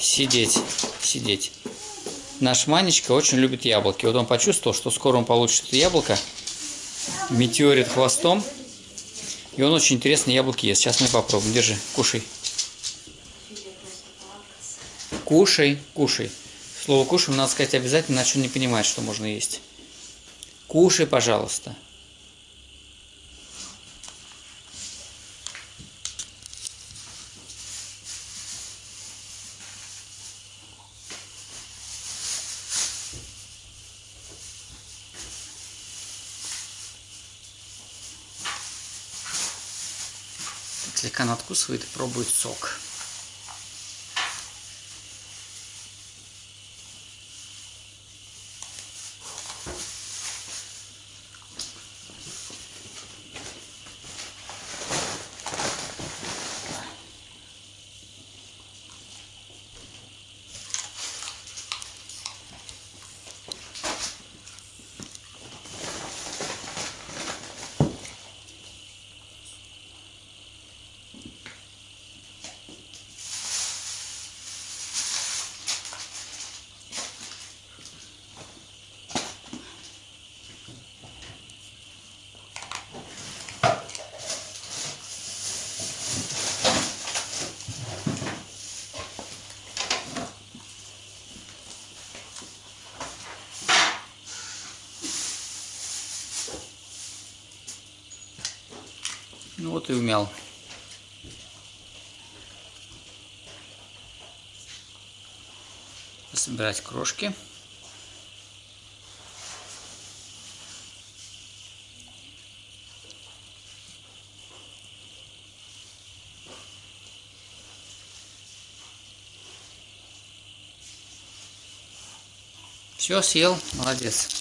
сидеть, сидеть. Наш Манечка очень любит яблоки. Вот он почувствовал, что скоро он получит яблоко. Метеорит хвостом. И он очень интересно яблоки ест. Сейчас мы попробуем. Держи, кушай. Кушай, кушай. Слово кушай надо сказать обязательно, иначе он не понимает, что можно есть. Кушай, пожалуйста. Слегка надкусывает и пробует сок. Ну вот и умял. Собирать крошки. Все, съел, молодец.